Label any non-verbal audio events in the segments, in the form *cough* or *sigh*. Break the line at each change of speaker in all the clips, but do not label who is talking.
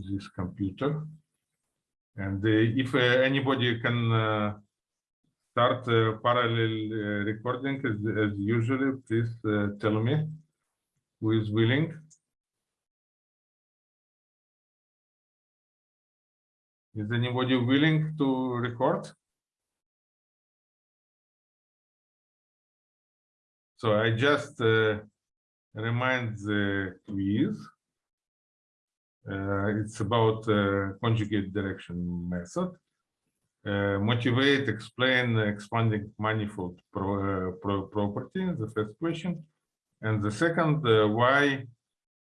this computer. And uh, if uh, anybody can uh, start parallel recording as, as usually, please tell me who is willing. Is anybody willing to record? So I just uh, remind the quiz. Uh, it's about uh, conjugate direction method. Uh, motivate, explain expanding manifold pro, pro property, the first question. And the second, why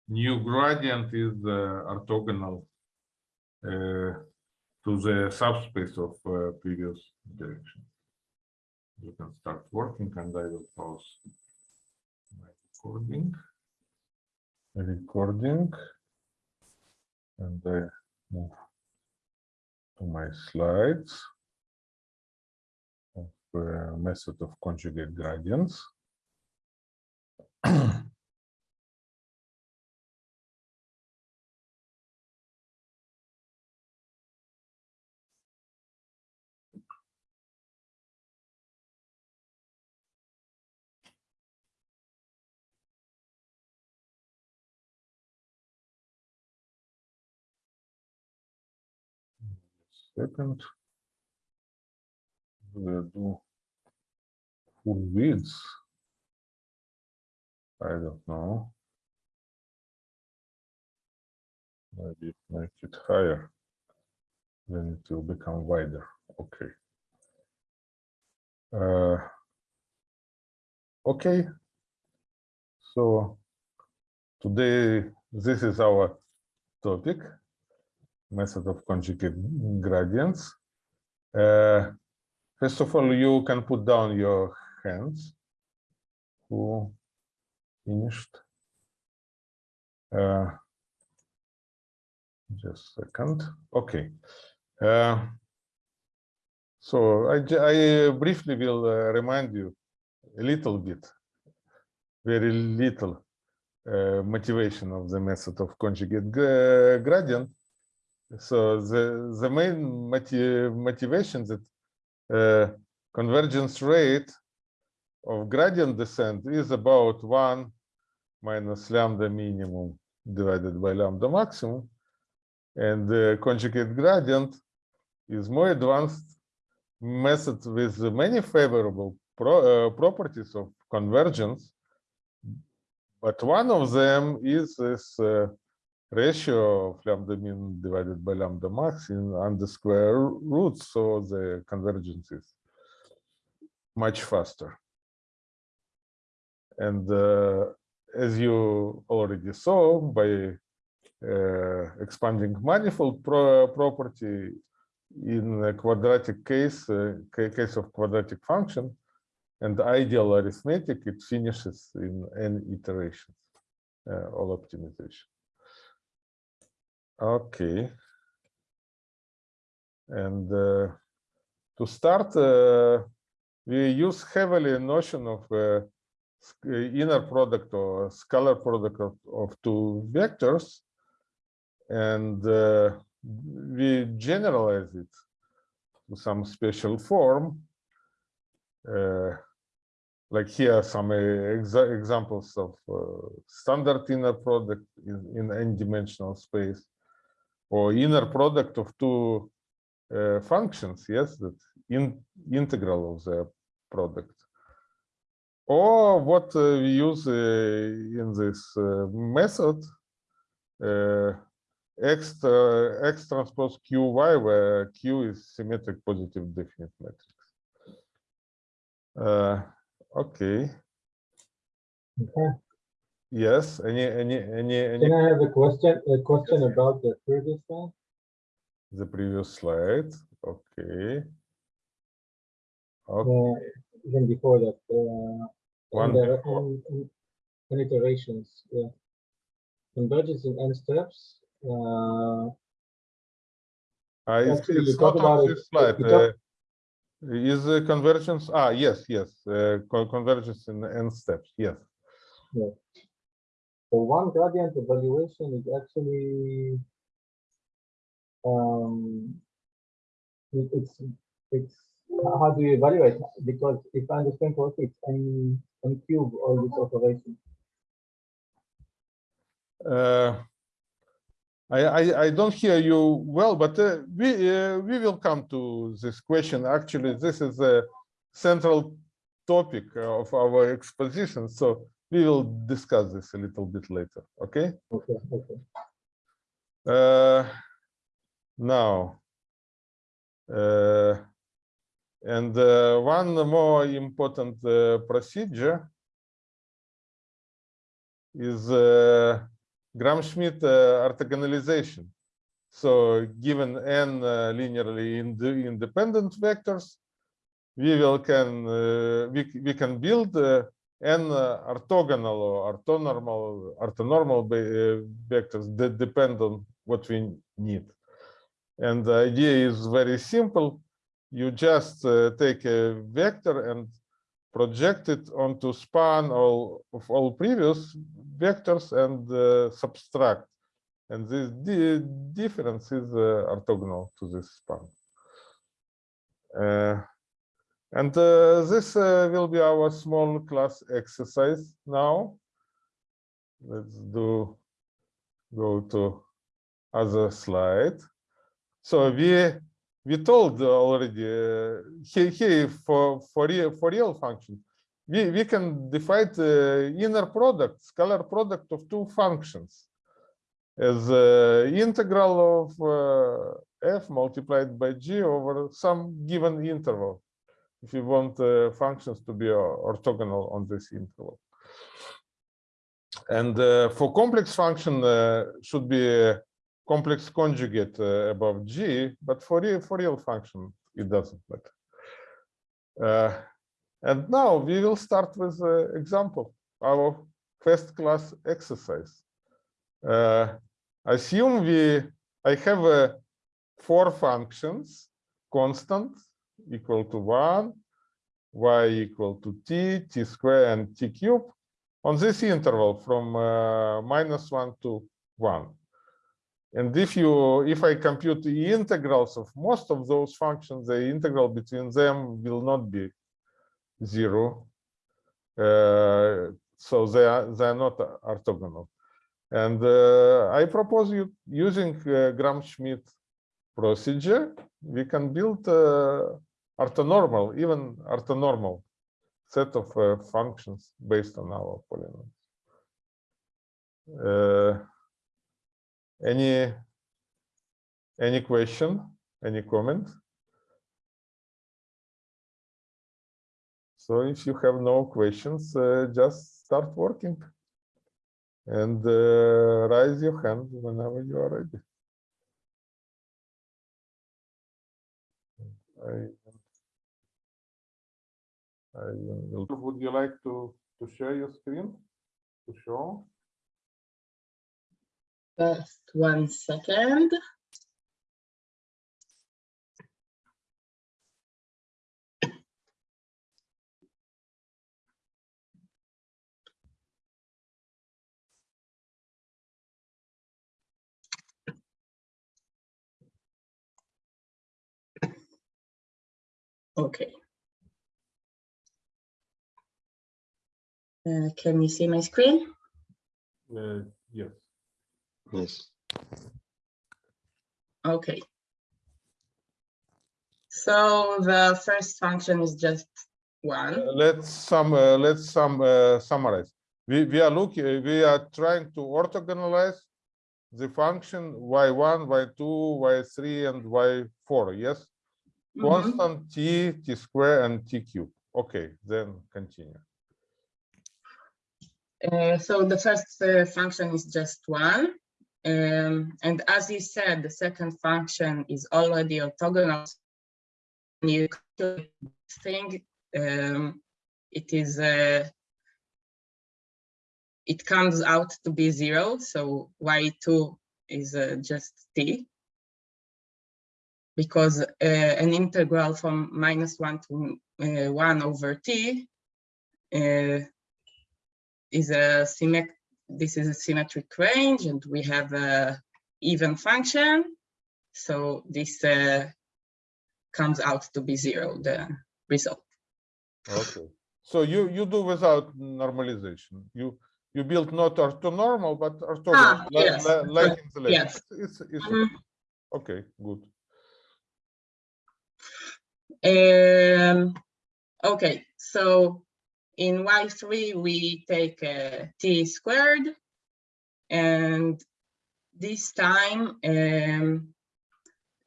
new gradient is orthogonal to the subspace of uh, previous direction. You can start working and I will pause my recording. Recording. And I move to my slides of uh, method of conjugate gradients. *clears throat* Second. We'll do full width. I don't know. Maybe make it higher. Then it will become wider. Okay. Uh, okay. So today, this is our topic, method of conjugate gradients. Uh, first of all, you can put down your hands. Who finished? Uh, just a second. Okay. Uh, so I briefly will uh, remind you a little bit, very little uh, motivation of the method of conjugate gradient. So the, the main motiv motivation that uh, convergence rate of gradient descent is about one minus lambda minimum divided by lambda maximum. And the conjugate gradient is more advanced method with many favorable pro, uh, properties of convergence. But one of them is this uh, ratio of lambda min divided by lambda max in under square roots. So the convergence is much faster. And uh, as you already saw by uh, expanding manifold pro property in a quadratic case, uh, case of quadratic function, and ideal arithmetic, it finishes in n iterations, uh, all optimization. Okay. And uh, to start, uh, we use heavily a notion of uh, inner product or scalar product of, of two vectors. And uh, we generalize it to some special form. Uh, like here are some uh, exa examples of standard inner product in, in n-dimensional space or inner product of two uh, functions, yes, that in integral of the product. Or what uh, we use uh, in this uh, method, uh, x, uh, x transpose qy, where q is symmetric positive definite matrix. Okay.
Okay.
Yes. Any any any any
Can I have a question, a question about the previous one?
the previous slide? Okay. Okay.
Uh, Even before that, uh,
One
on the,
before.
on, on- on iterations, yeah. Convergence in n steps, uh,
Uh, it's,
Actually,
it's not on this slide. uh, Is the convergence, ah, yes, yes, uh, convergence in n steps, yes.
So one gradient evaluation is actually um, it's it's how do you evaluate because if i understand correctly it's n n cube all this operation
uh, I, I, I don't hear you well, but uh, we uh, we will come to this question. Actually, this is a central topic of our exposition, so we will discuss this a little bit later, okay?
Okay, okay.
Uh, now, uh, and uh, one more important uh, procedure is uh, Gram-Schmidt uh, orthogonalization. So given n uh, linearly ind independent vectors, we will can uh, we, we can build uh, n uh, orthogonal or orthonormal orthonormal uh, vectors that depend on what we need. And the idea is very simple. You just uh, take a vector and project it onto span all of all previous vectors and uh, subtract. And this di difference is uh, orthogonal to this span. Uh, and uh, this uh, will be our small class exercise now. Let's do go to other slide. So we we told already uh, here, here for for real for real function we we can define the inner product scalar product of two functions as uh, integral of uh, f multiplied by g over some given interval if you want uh, functions to be uh, orthogonal on this interval and uh, for complex function uh, should be a complex conjugate uh, above g, but for real, for real function, it doesn't matter. Uh, and now we will start with an example, our first class exercise. Uh, assume we, I have uh, four functions, constant equal to one, y equal to t, t square and t cube on this interval from uh, minus one to one. And if you, if I compute the integrals of most of those functions, the integral between them will not be zero. Uh, so they are, they are not orthogonal. And uh, I propose you using uh, Gram-Schmidt procedure, we can build uh, orthonormal, even orthonormal set of uh, functions based on our polynomials. Uh, any any question any comment? So if you have no questions uh, just start working. And uh, raise your hand whenever you are ready. I, I will, would you like to to share your screen to show
Just one second. Okay. Uh, can you see my screen?
uh, yes
Yes.
Okay. So the first function is just one.
Uh, let's sum uh, let's sum uh, summarize we we are looking we are trying to orthogonalize the function y1 y2 y3 and y4 yes
Mhm.
constant t t square and t cube okay then continue
Uh, so the first uh, function is just one. Um, and as you said, the second function is already orthogonal. When you thing, um, it is uh, it comes out to be zero. So y2 is uh, just t. Because uh, an integral from minus one to one over t is a symmetric, this is a symmetric range and we have a even function. So this uh, comes out to be zero, the result.
Okay, so you, you do without normalization. You, you build not orthonormal, but orthogonal,
Ah, yes,
like in the
yes.
It's, it's, it's
Mhm.
okay, good.
Um, okay, so in Y3, we take uh, t squared. And this time, um,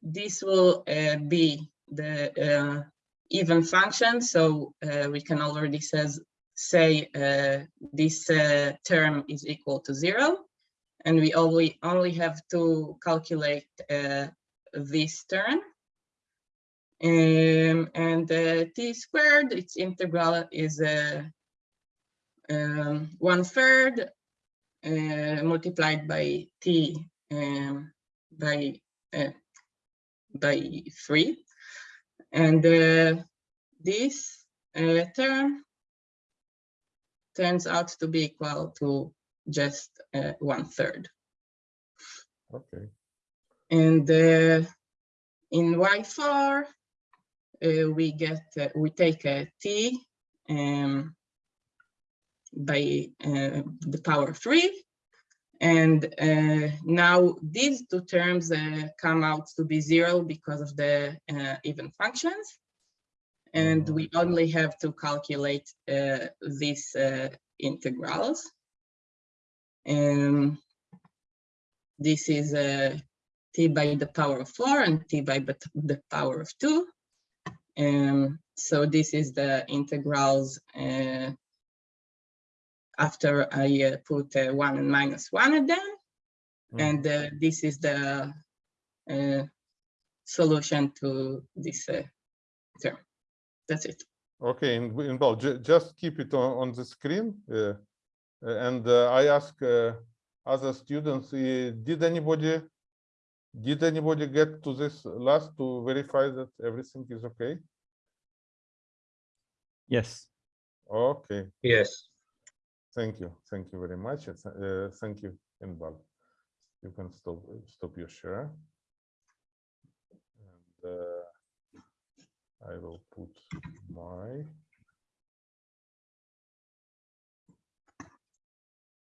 this will uh, be the uh, even function. So we can already says, say this term is equal to zero. And we only, only have to calculate this term. Um, and uh, t squared, its integral is uh, um, one third uh, multiplied by t um, by uh, by three, and uh, this uh, term turns out to be equal to just uh, one third.
Okay,
And uh, in Y4, uh, we get, uh, we take t um, by uh, the power of three. And uh, now these two terms uh, come out to be zero because of the uh, even functions. And we only have to calculate uh, these uh, integrals. Um, this is uh, t by the power of 4 and t by the power of 2. Um, so this is the integrals uh, after I uh, put uh, 1 and minus 1 at them.
Mhm.
And uh, this is the uh, solution to this uh, term. That's it.
okay, in, in well, just keep it on, on the screen. uh, and uh, I ask uh, other students, uh, did anybody, did anybody get to this last to verify that everything is okay?
Yes.
Okay,
Yes.
thank you, thank you very much. Uh, thank you, Inbal. You can stop, stop your share. And uh, I will put my.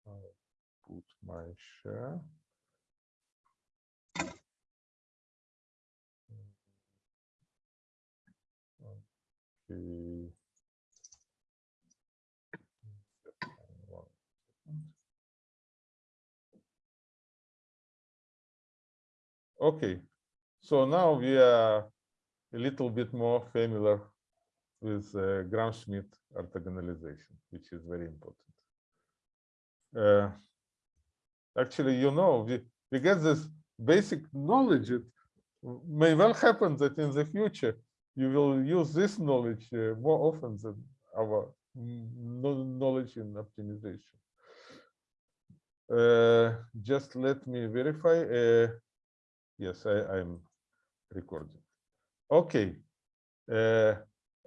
I'll Put my share. Okay. So now we are a little bit more familiar with uh, Gram-Schmidt orthogonalization, which is very important. Uh, actually, you know, we, we get this basic knowledge. It may well happen that in the future you will use this knowledge uh, more often than our knowledge in optimization. Uh, just let me verify. Uh, yes, I, I'm recording. Okay. Uh,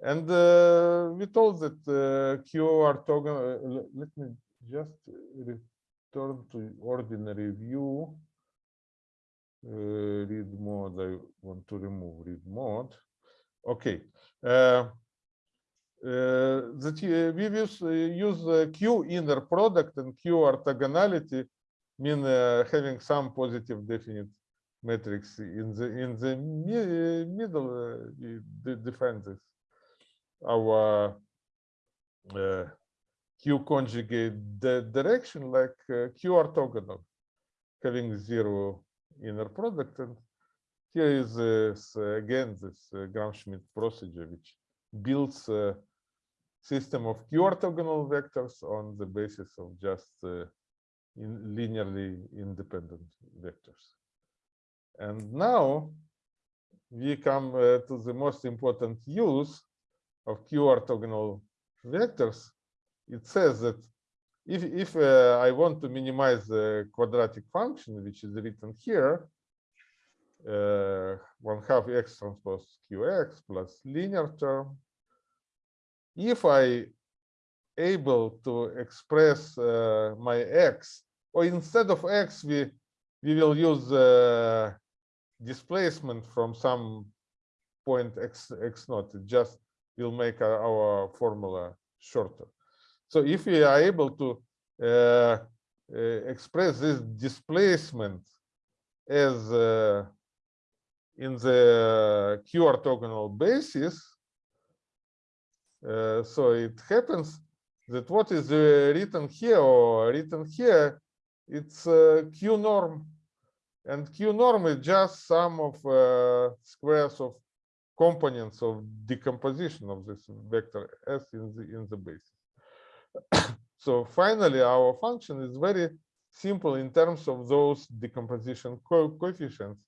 and uh, we told that uh, Q orthogonal. Uh, let me just return to ordinary view. Read mode. I want to remove read mode. Okay. That we use, use Q inner product and Q orthogonality mean having some positive definite matrix in the in the mi- middle uh, this our uh, q conjugate direction like uh, q orthogonal having zero inner product and here is again this Gram-Schmidt procedure which builds a system of q orthogonal vectors on the basis of just uh, in linearly independent vectors and now we come uh, to the most important use of Q orthogonal vectors. It says that if, if uh, I want to minimize the quadratic function, which is written here, uh, one half x transpose qx plus linear term. If I able to express uh, my x, or instead of x, we we will use uh, displacement from some point x x naught. It just will make our, our formula shorter. So if we are able to uh, uh, express this displacement as uh, in the q orthogonal basis, uh, so it happens that what is uh, written here or written here, it's q norm, and q norm is just sum of uh, squares of components of decomposition of this vector s in the in the basis. *coughs* so finally, our function is very simple in terms of those decomposition co coefficients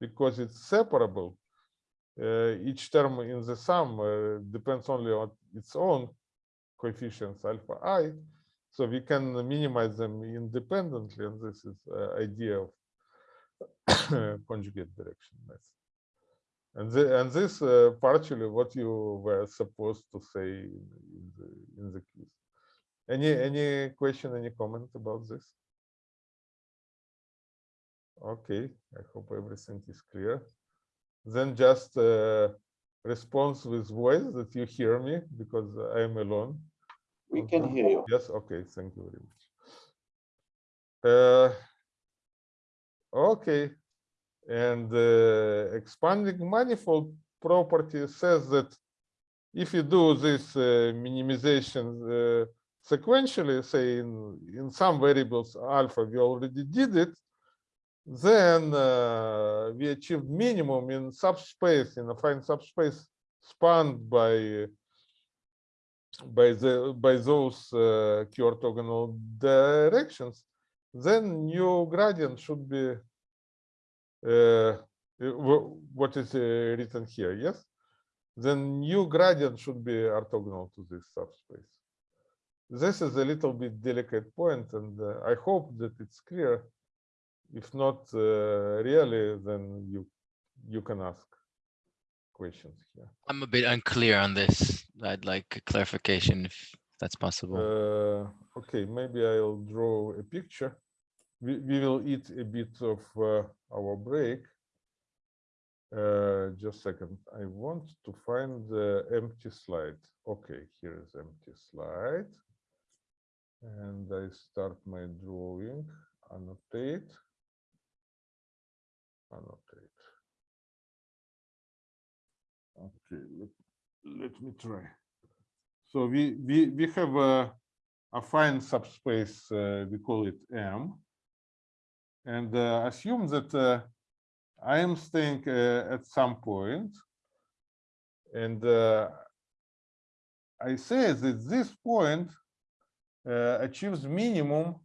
because it's separable. Uh, each term in the sum uh, depends only on its own coefficients alpha i. So we can minimize them independently, and this is uh, idea of *coughs* conjugate direction method. And, the, and this uh, partially what you were supposed to say in, in the in the quiz. Any any question, any comment about this? Okay, I hope everything is clear. Then just uh, response with voice that you hear me because I am alone.
We can hear you.
Yes, okay, thank you very much. Uh, okay, and uh, expanding manifold property says that if you do this uh, minimization uh, sequentially, say in, in some variables alpha, we already did it, then uh, we achieved minimum in subspace, in affine subspace spanned by by the by those uh, q orthogonal directions, then new gradient should be uh, what is written here. Yes, then new gradient should be orthogonal to this subspace. This is a little bit delicate point, and I hope that it's clear. If not uh, really, then you you can ask questions here.
I'm a bit unclear on this. I'd like a clarification if that's possible.
Uh, okay, maybe I'll draw a picture. We, we will eat a bit of uh, our break. Uh, just a second. I want to find the empty slide. Okay, here is empty slide. And I start my drawing, annotate, annotate. Okay, let, let me try. So we we we have a affine subspace. Uh, we call it M, and uh, assume that uh, I am staying uh, at some point, and uh, I say that this point uh, achieves minimum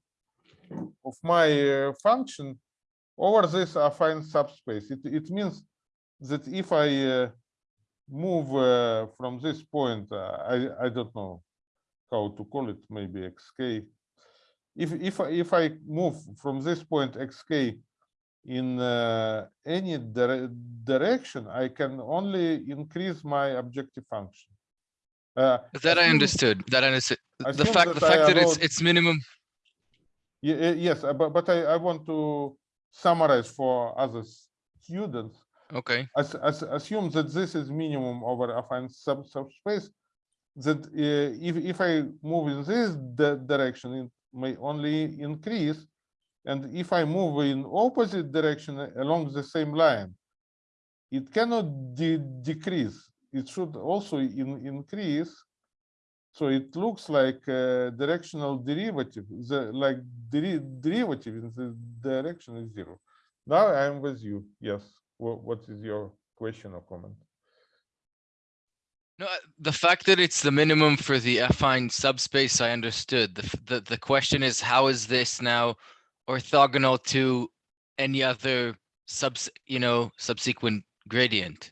of my function over this affine subspace. It it means that if I uh, move uh, from this point, uh, I, I don't know how to call it, maybe xk. If, if, I- if I move from this point xk in uh, any dire- direction, I can only increase my objective function. Uh,
That I understood. That I understood. The fact, the
that
fact that it's it's minimum.
Ye- eh, Yes, uh, but, but I, I want to summarize for other students.
Okay.
as, as, assume that this is minimum over affine sub subspace, that uh, if, if I move in this direction, it may only increase. And if I move in opposite direction along the same line, it cannot de- decrease. It should also in, increase. So it looks like a directional derivative, the like deri derivative in the direction is zero. Now I'm with you. Yes. What, what is your question or comment?
No, the fact that it's the minimum for the affine subspace, I understood. The, the, the question is, how is this now orthogonal to any other subs, you know, subsequent gradient?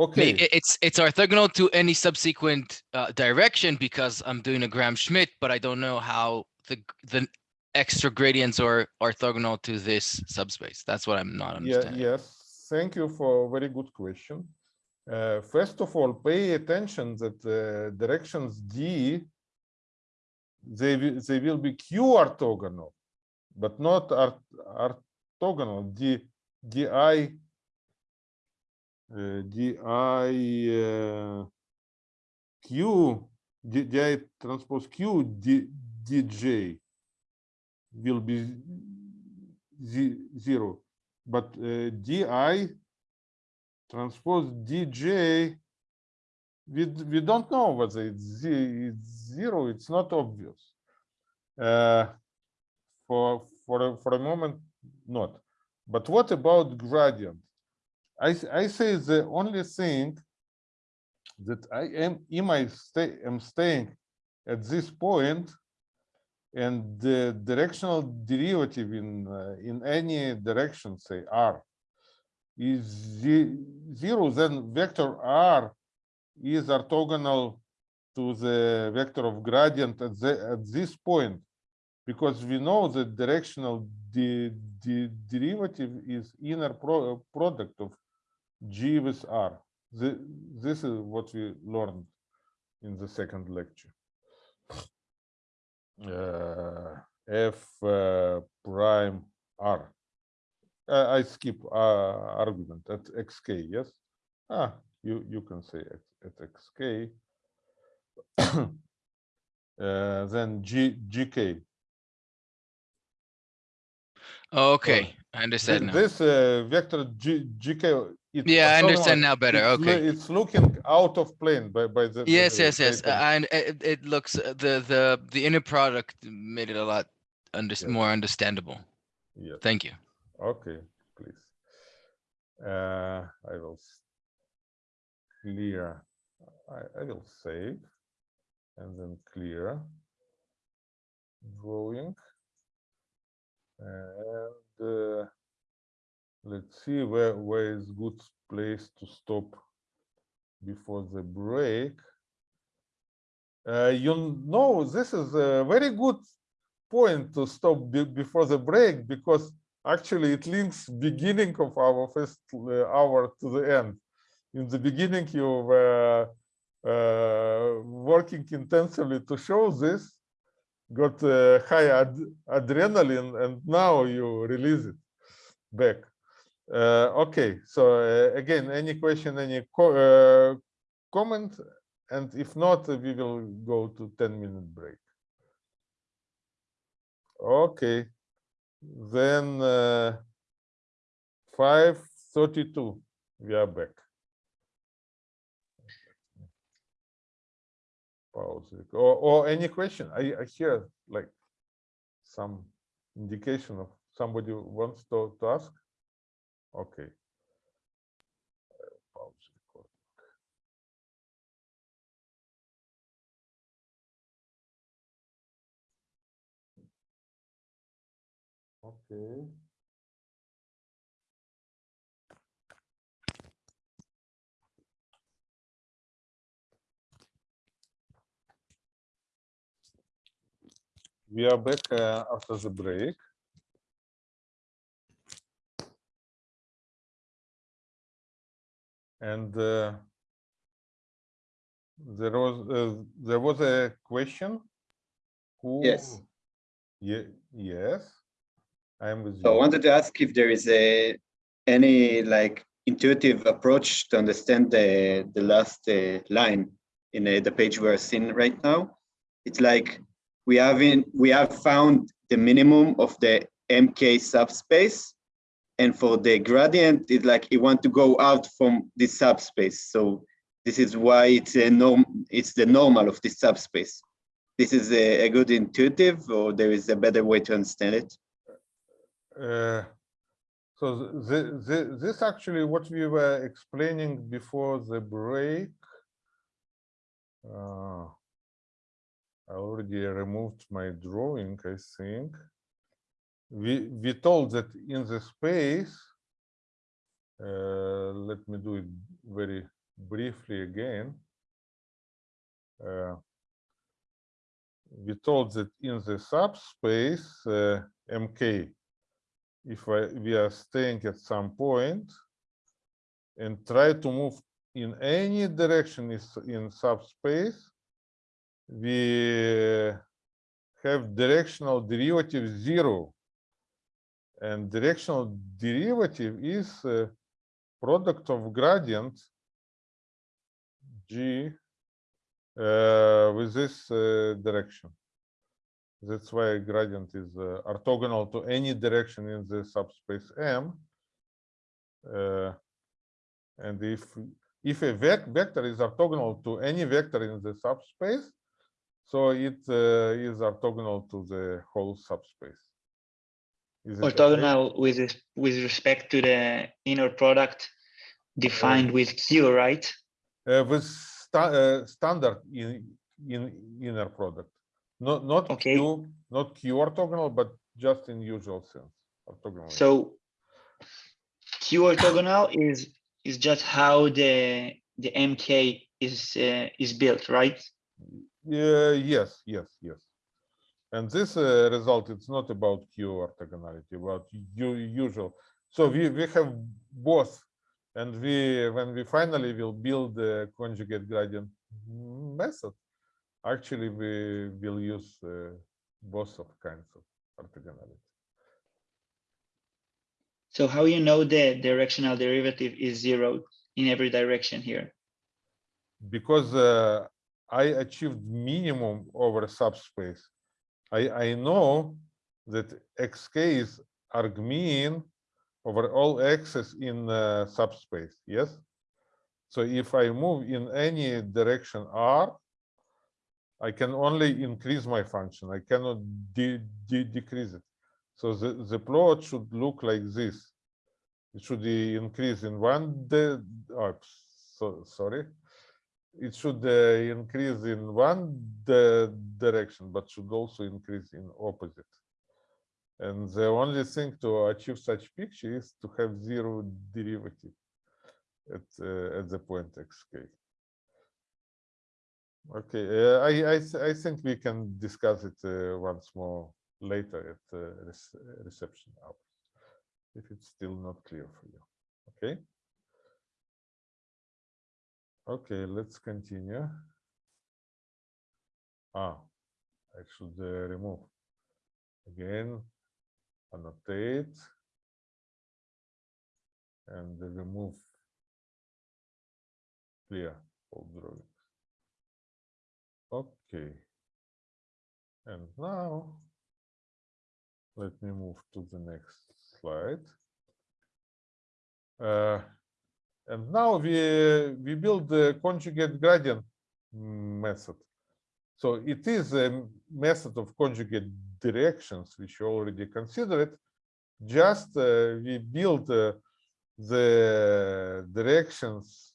Okay.
it's, it's orthogonal to any subsequent uh, direction because I'm doing a Gram-Schmidt, but I don't know how the, the extra gradients are orthogonal to this subspace. That's what I'm not
Yeah,
understanding.
yes, thank you for a very good question. Uh, first of all, pay attention that uh, directions D, they, will- they will be Q orthogonal, but not art- orthogonal, D, DI di q di, transpose q d, dj will be z- zero, but uh, di transpose dj we we don't know whether it's, zero. It's not obvious. Uh, for for for a moment, not. But what about gradient? I I say the only thing that I am in my stay am staying at this point, and the directional derivative in uh, in any direction, say r, is zero. Then vector r is orthogonal to the vector of gradient at the at this point because we know that directional de, de, derivative is inner pro, product of g with r. The, this is what we learned in the second lecture. Uh, f uh, prime r. I skip uh, argument at xk yes? Ah you you can say at, at xk *coughs* uh, then g gk
Okay, I understand now.
this uh, vector g gk it's
Yeah, I understand now better.
it's
Okay.
it's looking out of plane by by the by
Yes,
the
yes, yes. And it, it looks, uh, the, the, the inner product made it a lot under,
Yes.
more understandable.
yes
Thank you.
okay please uh i will clear i i will save and then clear drawing and uh, let's see where where is good place to stop before the break. Uh, you know this is a very good point to stop be- before the break because actually it links beginning of our first uh, hour to the end. In the beginning you were uh, working intensively to show this got uh, high ad- adrenaline and now you release it back okay so uh, again any question any co- uh, comment? And if not uh, we will go to 10 minute break. Okay then uh, 532 we are back. Pause. Or, or any question? I, I hear like some indication of somebody wants to, to ask okay pause record. okay We are back uh, after the break. And uh, there was uh, there was a question. Who?
Yes.
Ye- yes. I am with
So I wanted to ask if there is a any like intuitive approach to understand the the last uh, line in uh, the page we're seeing right now. It's like we have in we have found the minimum of the MK subspace, and for the gradient, it's like you want to go out from this subspace. So this is why it's a norm. It's the normal of this subspace. This is a, a good intuitive, or there is a better way to understand it.
Uh, so the, the, this actually what we were explaining before the break. Uh, I already removed my drawing, I think. We we told that in the space. Uh, let me do it very briefly again. Uh, we told that in the subspace uh, MK, if I, we are staying at some point and try to move in any direction is in subspace, we have directional derivative zero. And directional derivative is uh, product of gradient G uh, with this uh, direction. That's why gradient is uh, orthogonal to any direction in the subspace M. Uh, and if if a vec vector is orthogonal to any vector in the subspace, so it uh, is orthogonal to the whole subspace.
Orthogonal with with respect to the inner product defined with Q, right?
Uh, with sta- uh, standard in in inner product, not not
Okay.
Q, not Q orthogonal, but just in usual sense orthogonal.
So Q orthogonal is is just how the the MK is uh, is built, right?
Yeah, yes, yes, yes. And this uh, result, it's not about Q orthogonality, but usual. So we, we have both. And we, when we finally will build the conjugate gradient method, actually we will use uh, both of kinds of orthogonality.
So how you know the directional derivative is zero in every direction here?
because uh, I achieved minimum over subspace. I, I know that xk is argmin over all x's in uh, subspace, yes? So if I move in any direction r, I can only increase my function. I cannot de de decrease it. So the, the plot should look like this. It should increase in one, the, oh, so, sorry it should uh, increase in one direction, but should also increase in opposite. And the only thing to achieve such picture is to have zero derivative at uh, at the point xk. Okay, uh, I I I think we can discuss it uh, once more later at uh, reception hours, if it's still not clear for you. Okay. Okay, let's continue. Ah, I should uh, remove. Again, annotate. And remove clear all drawings. Okay. And now, let me move to the next slide. Uh, and now we we build the conjugate gradient method. So it is a method of conjugate directions, which you already considered. Just uh, we build uh, the directions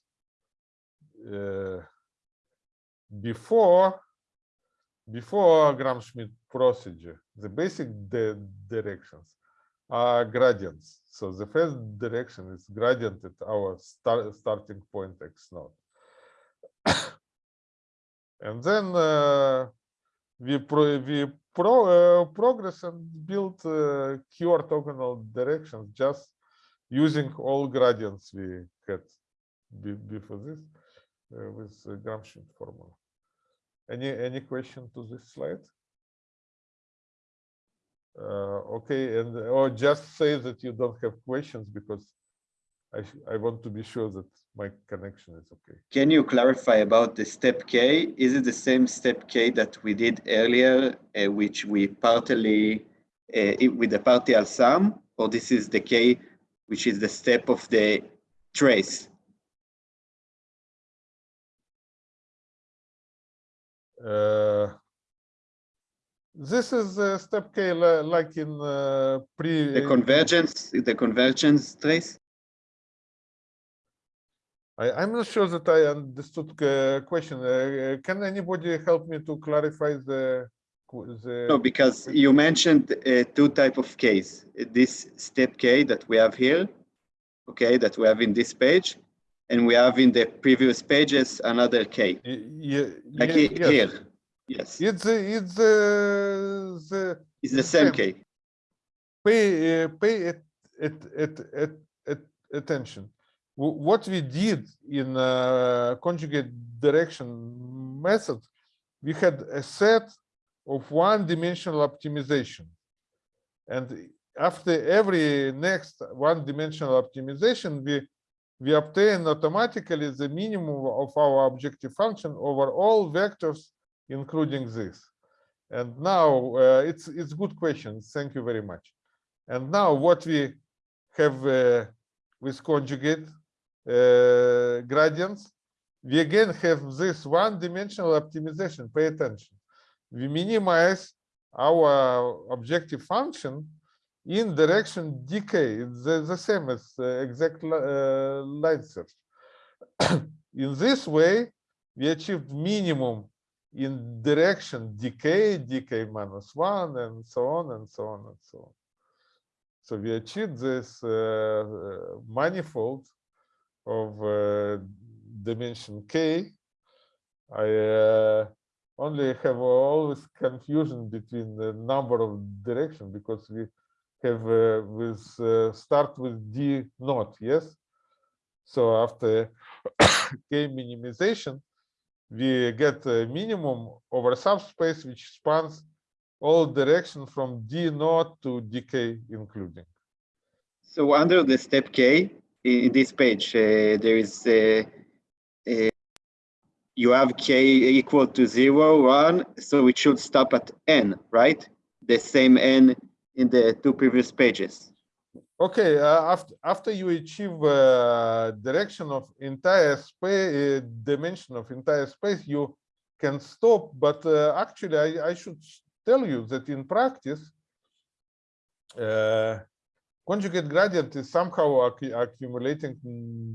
uh, before before Gram-Schmidt procedure, the basic di- directions are gradients. So the first direction is gradient at our start, starting point x naught. *coughs* and then uh, we pro, we pro, uh, progress and build uh, q orthogonal directions just using all gradients we had be, before this uh, with the Gram-Schmidt formula. Any any question to this slide? Uh, okay, and or just say that you don't have questions because I I want to be sure that my connection is okay.
Can you clarify about the step K? Is it the same step K that we did earlier, uh, which we partly uh, with the partial sum, or this is the K, which is the step of the trace?
Uh, this is uh, step K like in uh, pre.
The convergence, the convergence trace?
I, I'm not sure that I understood the question. Uh, uh, can anybody help me to clarify the the?
No, because you mentioned uh, two type of Ks. This step K that we have here, okay, that we have in this page, and we have in the previous pages another K,
Y- ye-
like
ye-
he-
yes.
Yes,
It's the it's the the
it's the same
same.
K.
pay uh, pay at, at, at, at attention. Wh- What we did in uh, conjugate direction method, we had a set of one-dimensional optimization, and after every next one-dimensional optimization, we we obtain automatically the minimum of our objective function over all vectors, including this. And now uh, it's it's good question. Thank you very much. And now what we have uh, with conjugate uh, gradients, we again have this one-dimensional optimization. Pay attention. We minimize our objective function in direction decay. It's the, the same as uh, exact uh, line search. *coughs* in this way, we achieved minimum in direction decay, decay minus one, and so on and so on and so on. So we achieve this uh, uh, manifold of uh, dimension k. I uh, only have always confusion between the number of direction because we have uh, with uh, start with d naught, yes. So after *coughs* k minimization, we get a minimum over subspace which spans all direction from d naught to dk including.
So under the step K, in, this page, uh, there is uh, uh, you have K equal to zero, one, so it should stop at N, right? The same N in the two previous pages.
Okay, uh, after after you achieve uh, direction of entire space, uh, dimension of entire space, you can stop. But uh, actually, I, I should tell you that in practice, uh, conjugate gradient is somehow accu- accumulating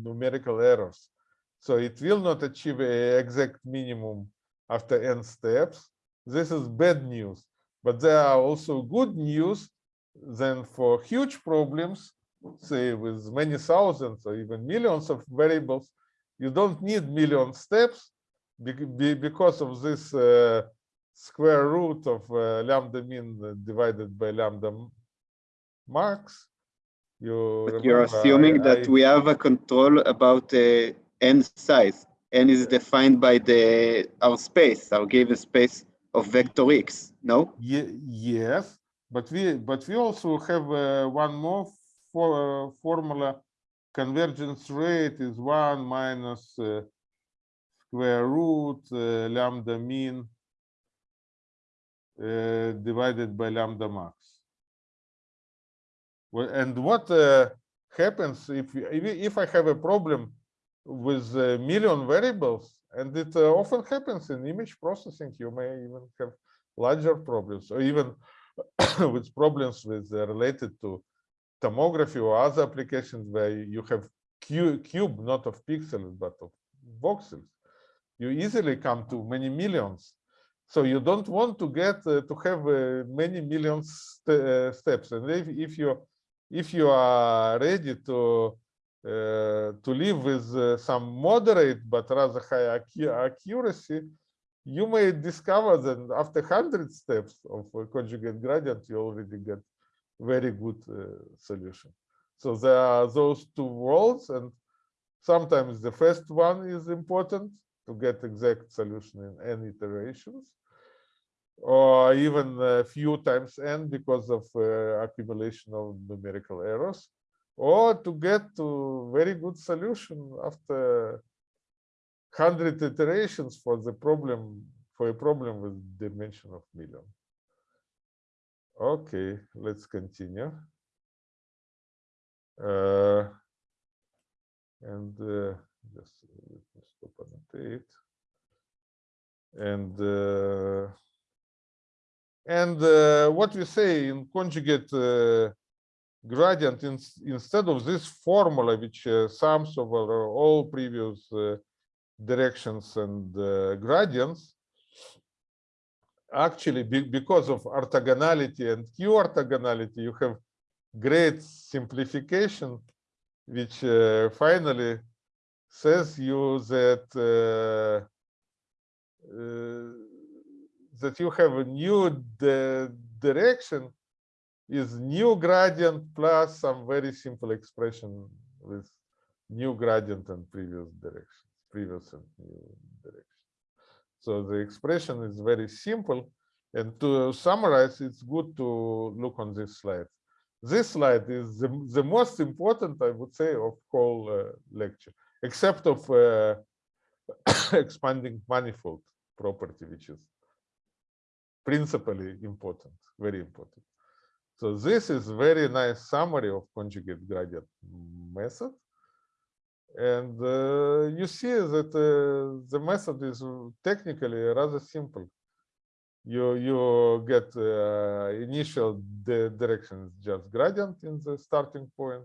numerical errors. So it will not achieve a exact minimum after n steps. This is bad news. But there are also good news then for huge problems, say with many thousands or even millions of variables, you don't need million steps because of this uh, square root of uh, lambda mean divided by lambda max. You
But you're
remember I-
assuming that
I-
we have a control about uh, N size. N is defined by the our space, our given space of vector X, no?
Ye- yes, but we but we also have uh, one more for, uh, formula. Convergence rate is one minus uh, square root uh, lambda mean uh, divided by lambda max. Well, and what uh, happens if if I have a problem with a million variables, and it often happens in image processing, you may even have larger problems, or even *coughs* with problems with uh, related to tomography or other applications where you have cu- cube, not of pixels, but of voxels. You easily come to many millions. So you don't want to get uh, to have uh, many millions st- uh, steps. And if, if you if you are ready to uh, to live with uh, some moderate but rather high accuracy, you may discover that after 100 steps of a conjugate gradient, you already get very good uh, solution. So there are those two worlds, and sometimes the first one is important to get exact solution in n iterations, or even a few times n because of uh, accumulation of numerical errors, or to get to very good solution after 100 iterations for the problem for a problem with dimension of million. Okay, let's continue. Uh, and uh, just let me stop annotate. And uh, and uh, what we say in conjugate uh, gradient in, instead of this formula which uh, sums over all previous uh, directions and uh, gradients. Actually be, because of orthogonality and q orthogonality you have great simplification which uh, finally says you that uh, uh, that you have a new direction is new gradient plus some very simple expression with new gradient and previous direction, previous direction. So the expression is very simple. And to summarize, it's good to look on this slide. this slide is the, the most important, I would say, of whole uh, lecture, except of uh, *coughs* expanding manifold property, which is principally important, very important. So this is very nice summary of conjugate gradient method. And uh, you see that uh, the method is technically rather simple. You you get uh, initial di- direction just gradient in the starting point,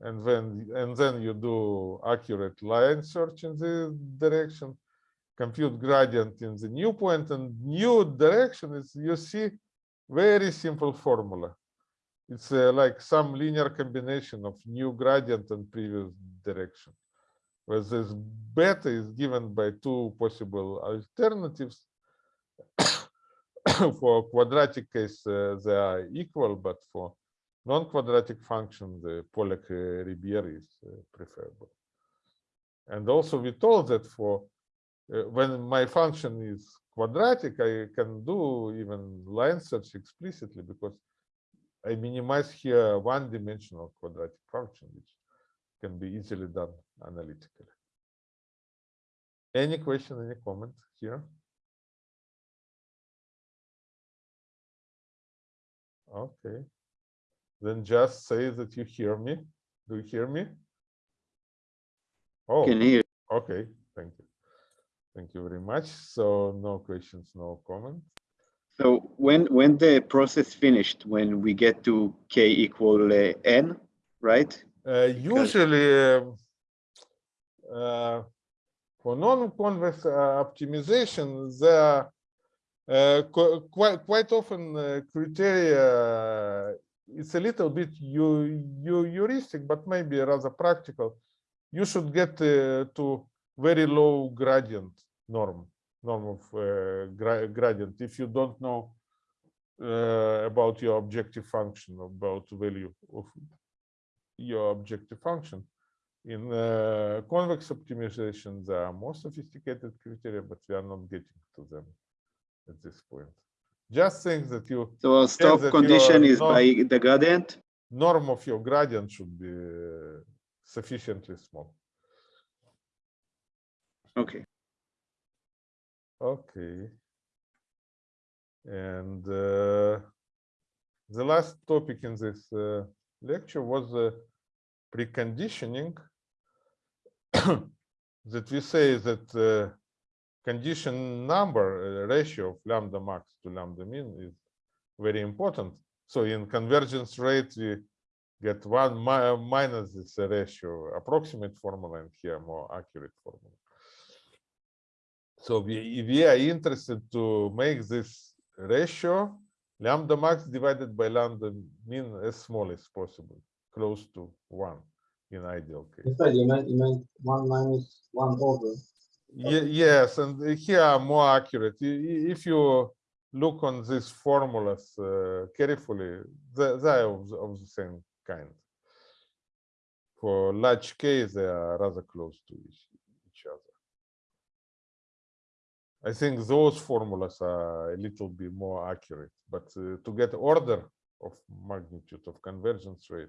and then and then you do accurate line search in the direction, compute gradient in the new point, and new direction is you see very simple formula. It's uh, like some linear combination of new gradient and previous direction. Where this beta is given by two possible alternatives. *coughs* for quadratic case, uh, they are equal, but for non-quadratic function, the Polak-Ribière is uh, preferable. And also we told that for uh, when my function is quadratic, I can do even line search explicitly because I minimize here one-dimensional quadratic function, which can be easily done analytically. Any question, any comment here? Okay. Then just say that you hear me. Do you hear me? Oh,
Can hear.
okay, thank you. Thank you very much. So no questions, no comment.
So when when the process finished, when we get to k equal uh, n, right?
Uh, usually, um, uh, for non-convex uh, optimization, are uh, qu- quite quite often uh, criteria. It's a little bit you, you heuristic, but maybe rather practical. You should get to very low gradient norm norm of uh, gra- gradient if you don't know uh, about your objective function about value of your objective function. In uh, convex optimization, there are more sophisticated criteria, but we are not getting to them at this point. Just think that you
So our stop condition is by the gradient.
norm of your gradient should be sufficiently small.
Okay.
Okay. And uh, the last topic in this uh, lecture was uh, preconditioning. *coughs* that we say that uh, condition number uh, ratio of lambda max to lambda min is very important. So in convergence rate, we get one mi- minus this ratio approximate formula and here more accurate formula. So we, we are interested to make this ratio lambda max divided by lambda min as small as possible, close to one in ideal case.
You meant, you meant one minus one over.
Ye- Yes, and here are more accurate. If you look on these formulas uh, carefully, they they are of the of the same kind. For large k, they are rather close to each other. I think those formulas are a little bit more accurate, but uh, to get order of magnitude of convergence rate,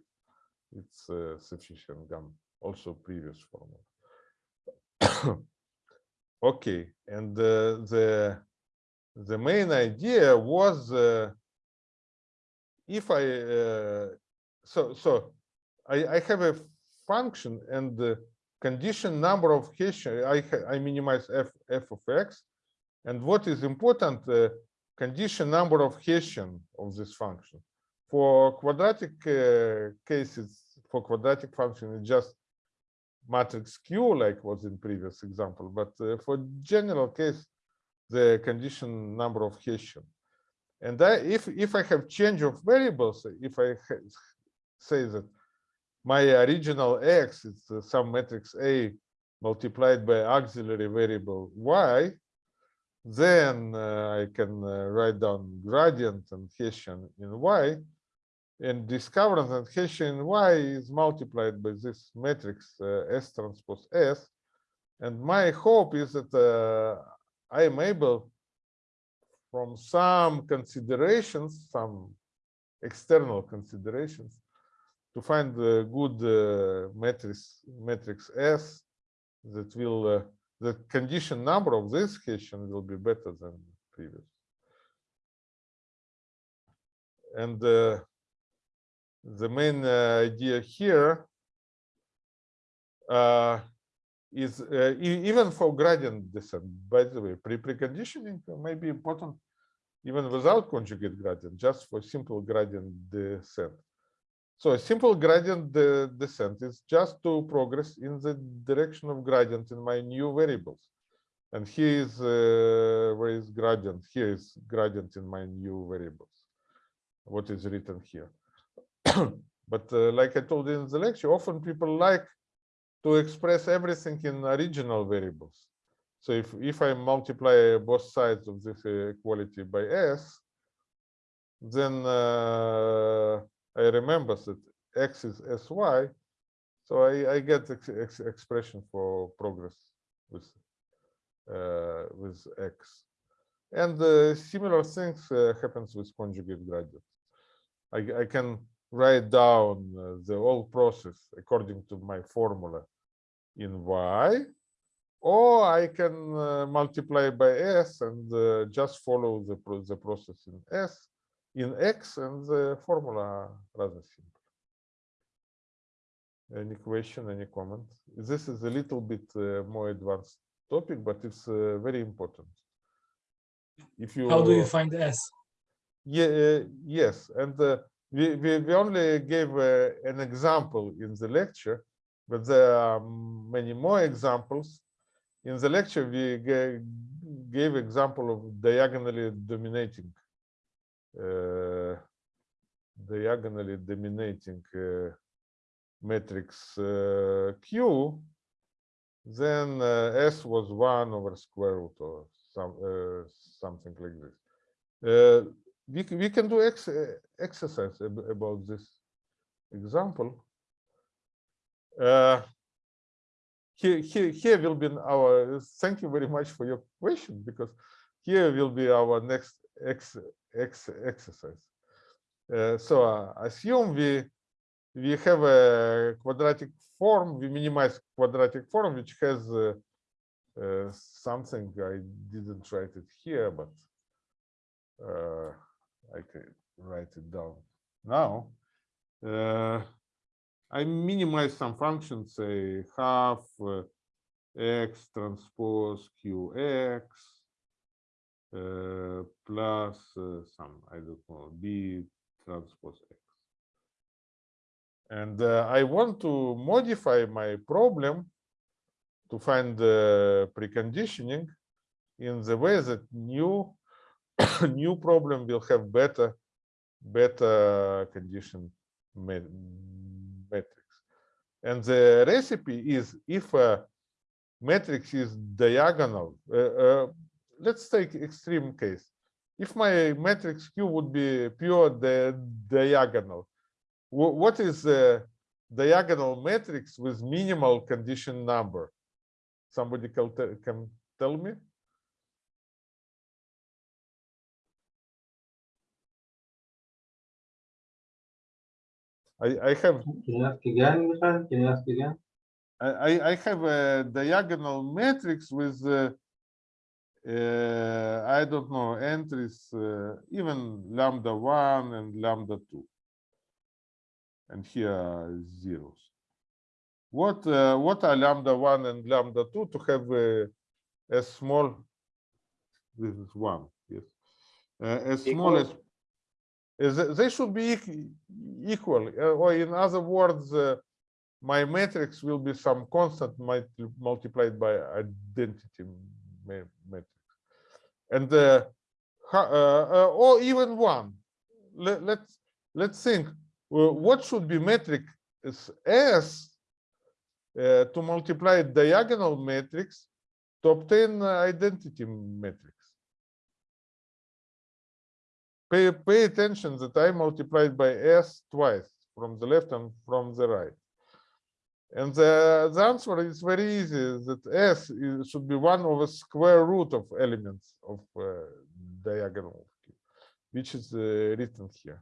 it's uh, sufficient GAN, also previous formula. *coughs* Okay, and uh, the the main idea was uh, if I uh, so so I, I have a function and the condition number of Hessian I I minimize f f of x, and what is important uh, condition number of Hessian of this function. For quadratic uh, cases, for quadratic function, it's just matrix Q like was in previous example, but uh, for general case, the condition number of Hessian. And I, if if I have change of variables, if I say that my original x is some matrix A multiplied by auxiliary variable y, then uh, I can uh, write down gradient and Hessian in y, and discover that Hessian y is multiplied by this matrix uh, S transpose S. And my hope is that I am able, from some considerations, some external considerations to find the good uh, matrix matrix S that will uh, the condition number of this Hessian will be better than previous. And uh, the main uh, idea here uh, is uh, even for gradient descent, by the way, pre preconditioning may be important even without conjugate gradient, just for simple gradient descent. So a simple gradient de- descent is just to progress in the direction of gradient in my new variables. And here is uh, where is gradient? Here is gradient in my new variables. What is written here? *coughs* but uh, like I told you in the lecture, often people like to express everything in original variables. So if, if I multiply both sides of this uh, equality by s, then uh, I remember that x is sy, so I, I get ex ex expression for progress with uh, with x. And uh, similar things uh, happens with conjugate gradient. I, I can write down uh, the whole process according to my formula in y, or I can uh, multiply by s and uh, just follow the, the process in s, in x, and the formula rather simple. Any question, any comment? This is a little bit uh, more advanced topic, but it's uh, very important. If you
How do you find S?
yeah, uh, yes, and uh, we, we we only gave uh, an example in the lecture, but there are many more examples. In the lecture, we gave example of diagonally dominating, diagonally dominating uh, matrix uh, Q. Then S was one over square root or some something like this. We, we can do ex exercise ab- about this example. Uh, here, here, here will be our, thank you very much for your question, because here will be our next ex, ex, exercise. Uh, so uh, assume we, we have a quadratic form, we minimize quadratic form, which has uh, something, I didn't write it here, but uh, I can write it down now. I minimize some functions, say half x transpose qx plus some, I don't know, b transpose x. And uh, I want to modify my problem to find the preconditioning in the way that new *coughs* new problem will have better better condition matrix. And the recipe is if a matrix is diagonal, uh, uh, let's take extreme case. If my matrix Q would be pure di- diagonal, what is the diagonal matrix with minimal condition number? Somebody can, tell me? I, I have
Can you ask again, Michael? Can you ask again?
I, I- I have a diagonal matrix with, uh, uh, I don't know, entries, uh, even lambda one and lambda two. And here zeros. What, uh, what are lambda one and lambda two to have a, small, this is one, yes. Uh, as small as,
Equal.
they should be equal, uh, or in other words, uh, my matrix will be some constant might multiplied by identity matrix. And uh, uh, uh, or even one. Let, let's let's think. uh, what should be metric is S uh, to multiply diagonal matrix to obtain identity matrix. Pay, pay attention that I multiplied by S twice from the left and from the right. And the, the answer is very easy, that S is, should be one over square root of elements of uh, diagonal, which is uh, written here.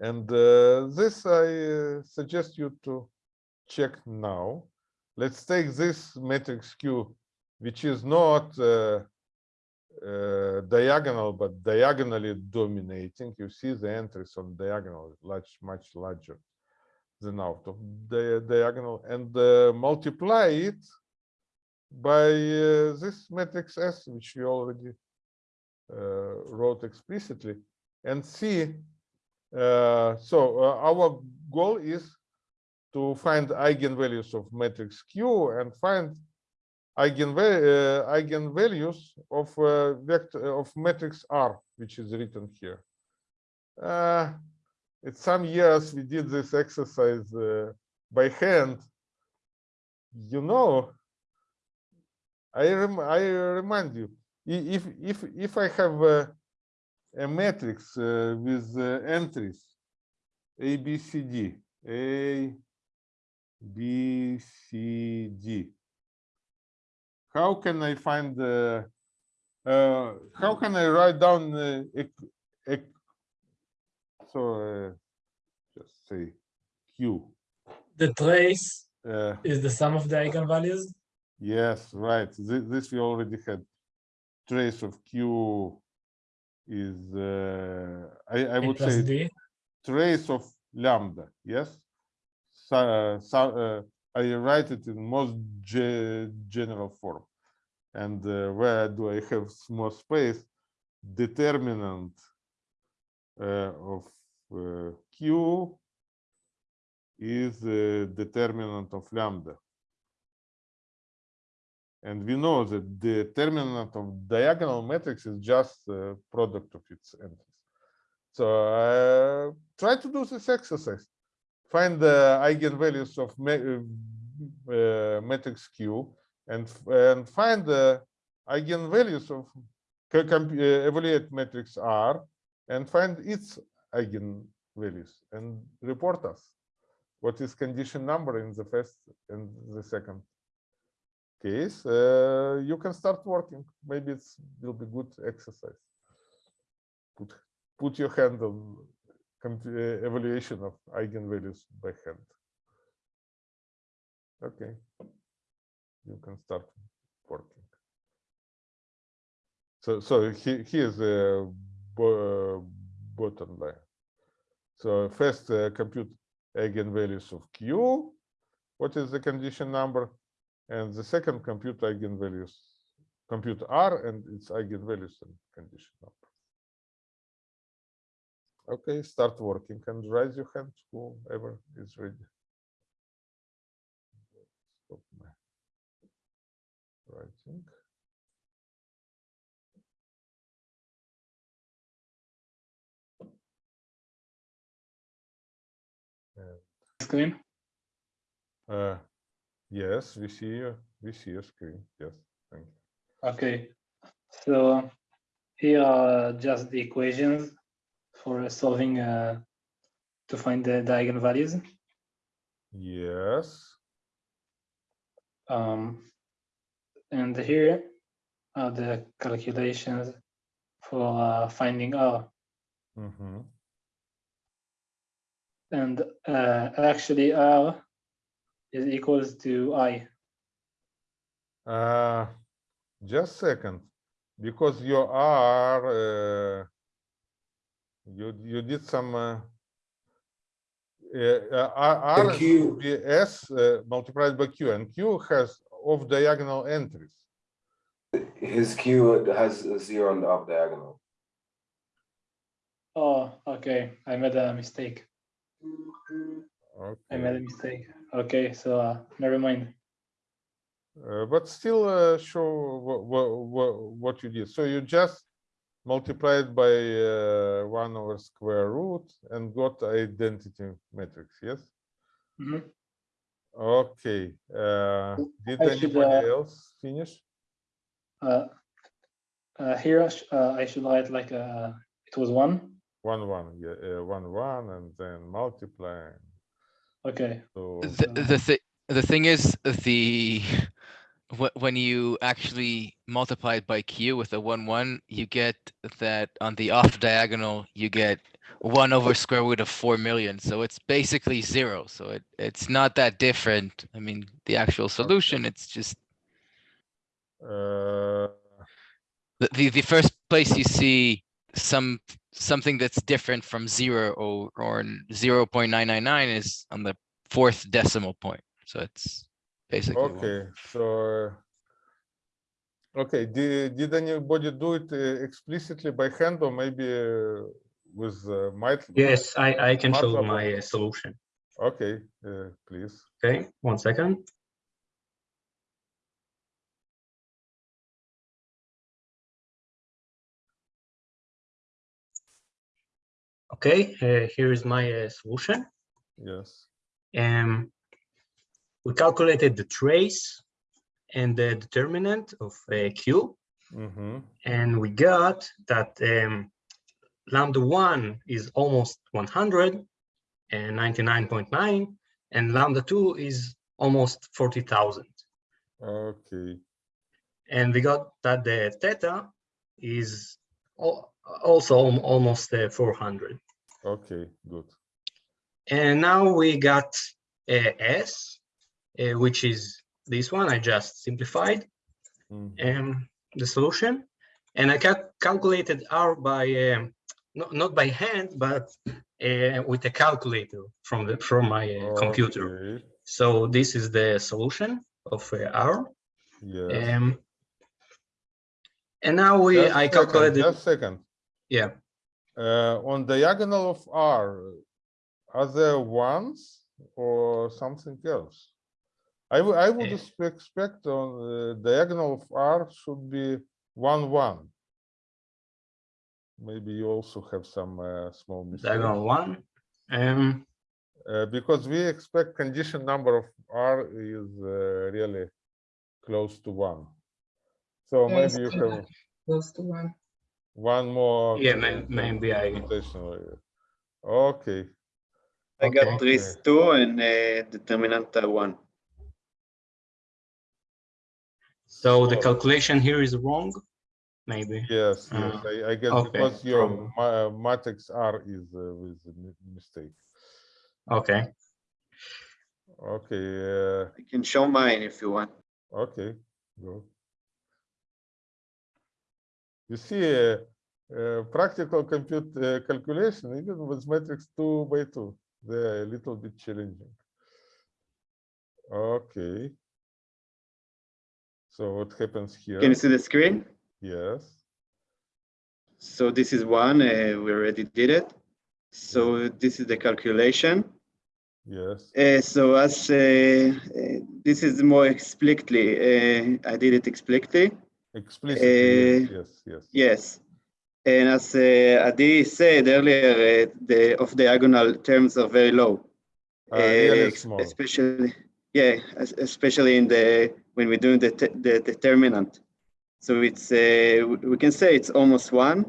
And uh, this I uh, suggest you to check now. Let's take this matrix Q, which is not uh, uh, diagonal, but diagonally dominating. You see the entries on diagonal large, much larger than out of the diagonal, and uh, multiply it by uh, this matrix S, which we already uh, wrote explicitly, and see. Uh, so uh, our goal is to find eigenvalues of matrix Q and find eigenva- uh, eigenvalues of uh, vector of matrix R, which is written here. Uh, it's some years we did this exercise uh, by hand. You know, I rem I remind you, if if if I have a, a matrix uh, with uh, entries A B C D A B C D, how can I find the uh, how can I write down ec- so uh, just say Q.
The trace
Uh,
is the sum of the eigenvalues.
Yes, right. This, this we already had. Trace of Q is, uh, I, I would say
D.
trace of lambda, yes? So, so, uh, I write it in most ge- general form. And uh, where do I have more space? Determinant uh, of Q is uh, determinant of lambda. And we know that the determinant of diagonal matrix is just the product of its entries. So uh, try to do this exercise. Find the eigenvalues of uh, matrix Q and and find the eigenvalues of evaluate matrix R and find its eigenvalues and report us what is condition number in the first and the second case, uh, you can start working. Maybe it will be good exercise. Put put your hand on uh, evaluation of eigenvalues by hand. Okay, you can start working. So so he, here's the bo- bottom line. So first uh, compute eigenvalues of Q. What is the condition number? And the second compute eigenvalues, compute R and its eigenvalues and condition number. Okay, start working and raise your hand whoever is ready. Stop my writing.
Screen.
Uh, yes, we see you. We see your screen. Yes, thank you.
Okay. So here are just the equations for solving uh, to find the, the eigenvalues.
Yes.
Um, and here are the calculations for uh, finding R.
mhm.
And uh, actually R is equals to I.
Uh, just second, because you are, uh, you, you did some, uh, uh, uh, R R
Q-
should be S uh, multiplied by Q, and Q has off diagonal entries.
His Q has a zero on the up diagonal.
Oh, okay. I made a mistake. I made a
Okay,
mistake. Okay, so uh, never mind.
uh, but still uh, show what, what, what you did. So you just multiplied by uh, one over square root and got identity matrix, yes?
Mhm.
Okay, uh, did
I should,
anybody
uh,
else finish?
Uh, uh, here I sh- uh, I should write like uh, it was one.
One, one, yeah, uh, one, one, and then multiply.
Okay.
So,
The, the thi- the thing is, the, wh- when you actually multiply it by Q with a one, one, you get that on the off diagonal, you get one over square root of four million, so it's basically zero, so it, it's not that different. I mean, the actual solution, it's just
Uh,
the, the, the first place you see some, something that's different from zero or, or zero point nine nine nine is on the fourth decimal point, so it's basically. one.
okay, so. uh, Okay, did, did anybody do it uh, explicitly by hand or maybe uh, with uh, might?
Yes, I, I can show my uh, solution.
Okay, uh, please.
Okay, one second. Okay, uh, here is my uh, solution.
Yes.
Um, we calculated the trace and the determinant of uh, Q,
Mm-hmm.
and we got that um, lambda one is almost 100 and 99.9, and lambda two is almost 40,000.
Okay.
And we got that the theta is also almost uh, 400.
Okay, good.
And now we got uh, S, uh, which is this one I just simplified.
Mhm.
um, the solution, and I cal- calculated R by um, not not by hand, but uh, with a calculator from the from my uh, computer. So this is the solution of uh, R.
Yes.
Um, and now we
Just
I
second,
calculated.
Just second.
Yeah,
on diagonal of R, are there ones or something else? I would, I would expe- expect on uh, diagonal of R should be one, one. Maybe you also have some uh, small mistake.
diagonal one. Um,
Uh, because we expect condition number of R is uh, really close to one. So
Yes,
maybe you
yeah.
have
Close to one.
One more.
Yeah, may-
uh,
maybe I-
computational. Okay,
I
Okay.
got trace two and uh, determinant uh, one.
so the calculation here is wrong, maybe.
yes, yes,
Uh,
I, I guess
okay,
because your
from-
ma- matrix R is uh, with a mistake.
Okay.
Okay, uh,
I can show mine if you want.
okay, go. You see, uh, uh, practical compute uh, calculation, even with matrix two by two, they're a little bit challenging. Okay. So what happens here?
Can you see the screen?
Yes,
So this is one, uh, we already did it. So this is the calculation.
yes,
Uh, so as uh, uh, this is more explicitly, uh, I did it explicitly.
Explicitly, yes,
Uh,
yes, yes.
Yes. And as uh, Adi said earlier, uh, the of diagonal terms are very low.
Uh, really.
Especially, yeah, especially in the, when we're doing the, the determinant. So it's, uh, we- can say it's almost one,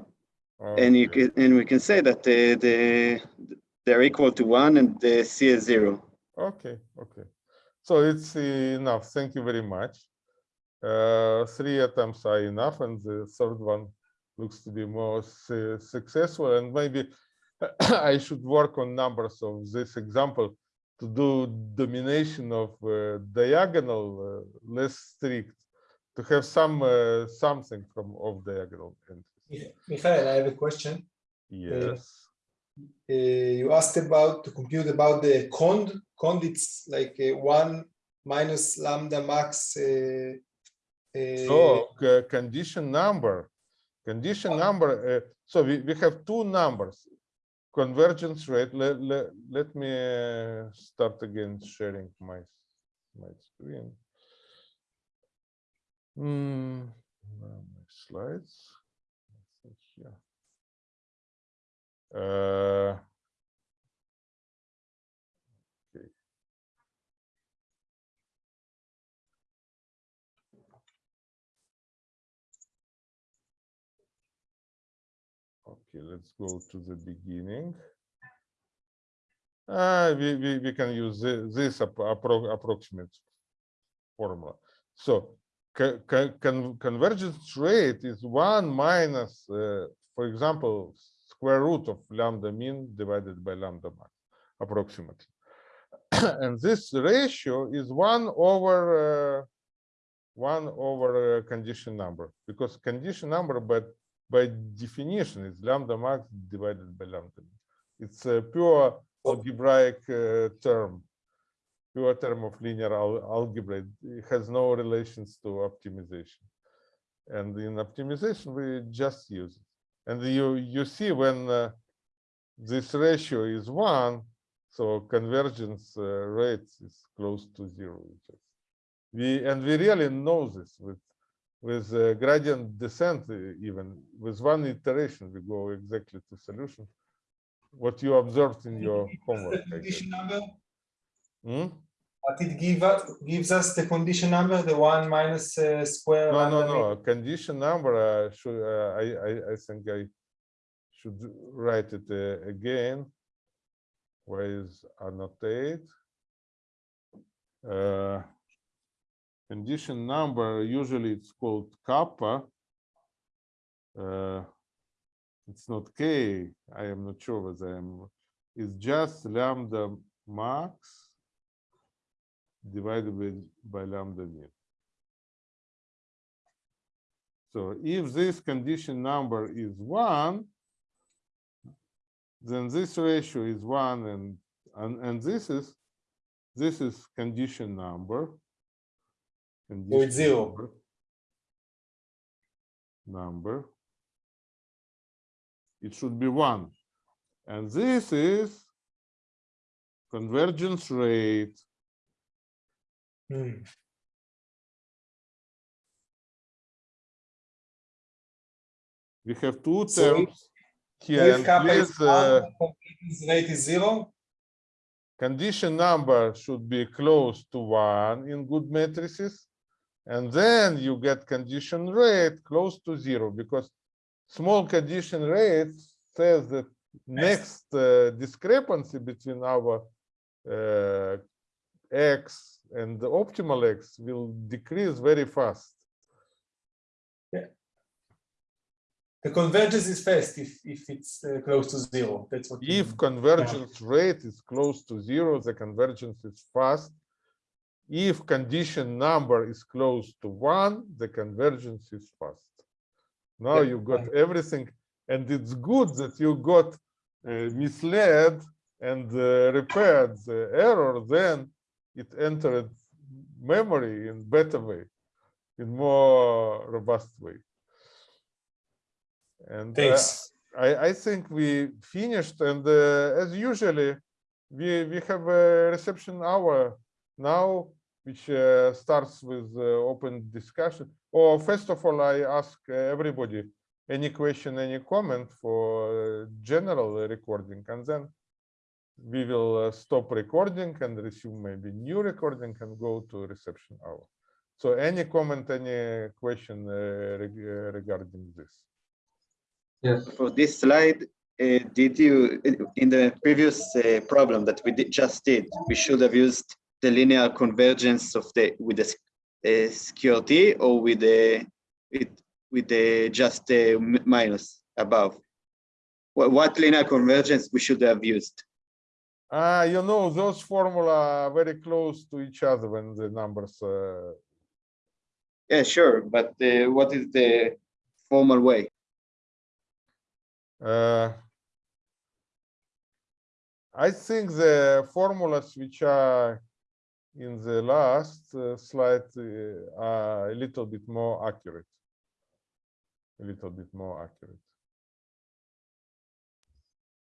and you
Okay.
can, and we can say that the, the, they're equal to one and the C is zero.
Okay, okay. So it's enough. Thank you very much. Uh, three attempts are enough, and the third one looks to be more su- successful. And maybe *clears throat* I should work on numbers of this example to do domination of uh, diagonal uh, less strict, to have some uh, something from off diagonal entries.
Mi- Michael, I have a question.
Yes.
Uh, you asked about to compute about the cond. Cond, it's like uh, one minus lambda max.
So condition number, condition number, uh, so we, we have two numbers. Convergence rate, let, let, let me uh, start again sharing my, my screen. Now my slides. Uh, Okay, let's go to the beginning. Uh, we, we, we can use thi- this appro appro- approximate formula. So co- co- con- convergence rate is one minus, uh, for example, square root of lambda mean divided by lambda max, approximately. *coughs* and this ratio is one over uh, one over uh, condition number because condition number, but by definition, it's lambda max divided by lambda. It's a pure algebraic uh, term, pure term of linear al algebra. It has no relations to optimization. And in optimization, we just use it. And you you see when uh, this ratio is one, so convergence uh, rate is close to zero. We and we really know this with with uh, gradient descent uh, even with one iteration we go exactly to solution what you observed in your homework guess.
Condition number,
Hmm?
but it give us, gives us the condition number, the one minus uh, square.
no no no condition number uh, should uh, I, I i think i should write it uh, again where is annotate uh condition number usually it's called kappa. Uh it's not k i am not sure whether i'm it's just lambda max divided by, by lambda min so if this condition number is one then this ratio is one and and, and this is this is condition number condition
zero.
number, number it should be one and this is convergence rate
Hmm.
we have two terms
So
here
if kappa is
please uh,
one, convergence rate is zero.
condition number should be close to one in good matrices. And then you get condition rate close to zero because small condition rate says that next uh, discrepancy between our uh, x and the optimal x will decrease very fast. Yeah.
The convergence is fast if, if it's uh, close to zero. That's what.
If
mean.
convergence rate is close to zero, the convergence is fast. If condition number is close to one, the convergence is fast. Now
Yeah,
you got everything, and it's good that you got uh, misled and uh, repaired the error, then it entered memory in better way, in more robust way. And uh. I, I think we finished and uh, as usually we we have a reception hour now which uh, starts with uh, open discussion. Or first of all I ask uh, everybody any question any comment for uh, general recording and then we will stop recording and resume maybe new recording and go to reception hour. So any comment any question reg regarding this?
Yes.
For this slide, uh, did you, in the previous uh, problem that we did, just did, we should have used the linear convergence of the, with the uh, or with the, with, with the just uh, minus above? What, what linear convergence we should have used?
Ah, you know, those formula are very close to each other when the numbers, uh,
Yeah, sure, but uh, what is the formal way?
uh, I think the formulas which are in the last uh, slide uh, are a little bit more accurate. A little bit more accurate.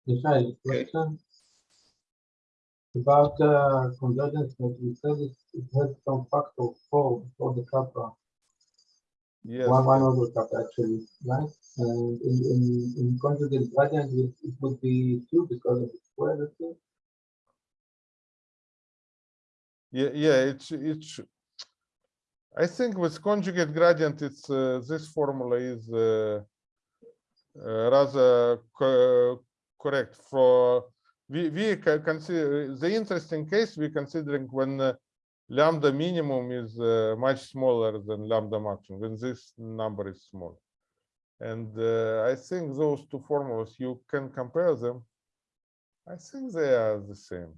Michael, question? About uh, convergence that we said it, it has some factor four for the kappa.
Yes,
One, one over kappa actually, right? And in, in, in conjugate gradient, it, it would be two because of the square, let's say.
Yeah, yeah, it's, it's, I think with conjugate gradient, it's, uh, this formula is uh, uh, rather co- correct for, we, we consider, the interesting case we're considering when uh, lambda minimum is uh, much smaller than lambda maximum, when this number is small. And uh, I think those two formulas, you can compare them. I think they are the same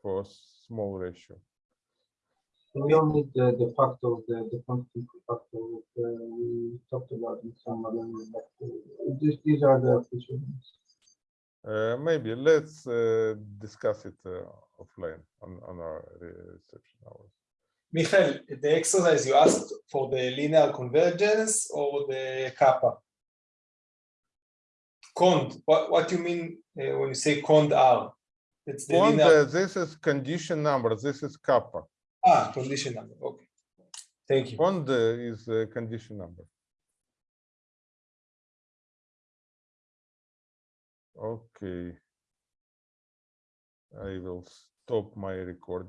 for small ratio.
We don't need the, the factor, the, the constant factor that uh, we talked about in some other, but uh, this, these are the official ones.
Uh, maybe let's uh, discuss it uh, offline on, on our reception hours.
Michael, the exercise you asked for the linear convergence or the kappa? Cond, what, what do you mean uh, when you say cond R? It's the linear,
uh, this is condition number, this is kappa.
ah, condition number, okay. Thank you.
Bond is a condition number. Okay. I will stop my recording.